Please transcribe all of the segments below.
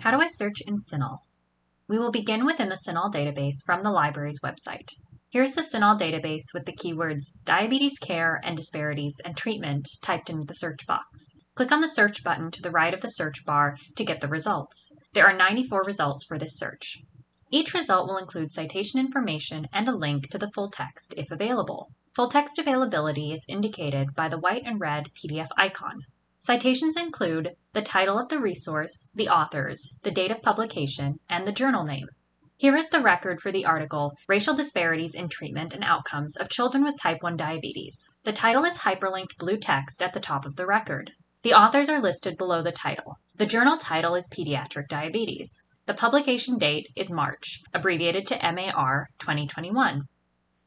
How do I search in CINAHL? We will begin within the CINAHL database from the library's website. Here's the CINAHL database with the keywords diabetes care and disparities and treatment typed into the search box. Click on the search button to the right of the search bar to get the results. There are 94 results for this search. Each result will include citation information and a link to the full text if available. Full text availability is indicated by the white and red PDF icon. Citations include the title of the resource, the authors, the date of publication, and the journal name. Here is the record for the article Racial Disparities in Treatment and Outcomes of Children with Type 1 Diabetes. The title is hyperlinked blue text at the top of the record. The authors are listed below the title. The journal title is Pediatric Diabetes. The publication date is March, abbreviated to MAR 2021.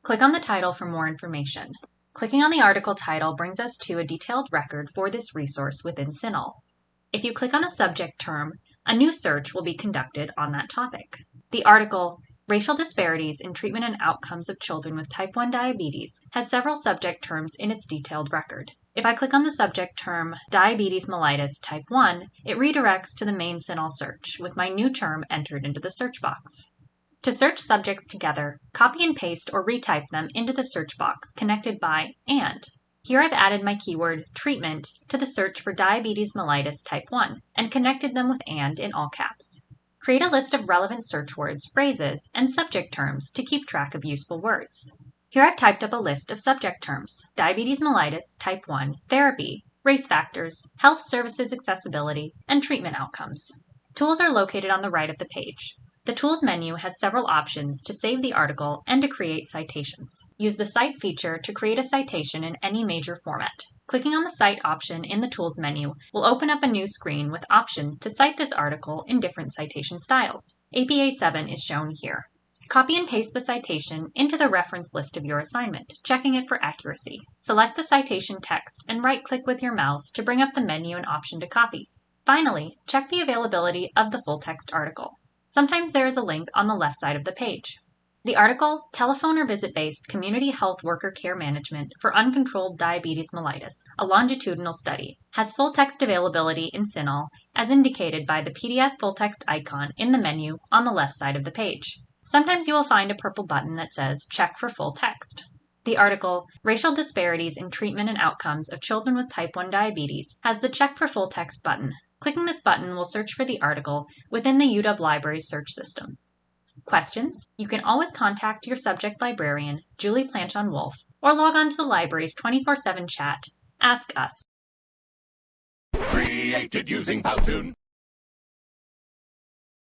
Click on the title for more information. Clicking on the article title brings us to a detailed record for this resource within CINAHL. If you click on a subject term, a new search will be conducted on that topic. The article, Racial Disparities in Treatment and Outcomes of Children with Type 1 Diabetes, has several subject terms in its detailed record. If I click on the subject term Diabetes mellitus type 1, it redirects to the main CINAHL search with my new term entered into the search box. To search subjects together, copy and paste or retype them into the search box connected by AND. Here I've added my keyword treatment to the search for diabetes mellitus type 1 and connected them with AND in all caps. Create a list of relevant search words, phrases, and subject terms to keep track of useful words. Here I've typed up a list of subject terms diabetes mellitus type 1, therapy, race factors, health services accessibility, and treatment outcomes. Tools are located on the right of the page. The Tools menu has several options to save the article and to create citations. Use the Cite feature to create a citation in any major format. Clicking on the Cite option in the Tools menu will open up a new screen with options to cite this article in different citation styles. APA 7 is shown here. Copy and paste the citation into the reference list of your assignment, checking it for accuracy. Select the citation text and right-click with your mouse to bring up the menu and option to copy. Finally, check the availability of the full text article. Sometimes there is a link on the left side of the page. The article, Telephone or Visit Based Community Health Worker Care Management for Uncontrolled Diabetes Mellitus, a longitudinal study, has full text availability in CINAHL as indicated by the PDF full text icon in the menu on the left side of the page. Sometimes you will find a purple button that says Check for Full Text. The article, Racial Disparities in Treatment and Outcomes of Children with Type 1 Diabetes, has the Check for Full Text button Clicking this button will search for the article within the UW Libraries search system. Questions? You can always contact your subject librarian, Julie Planchon Wolf, or log on to the library's 24 7 chat. Ask Us. Created using Powtoon.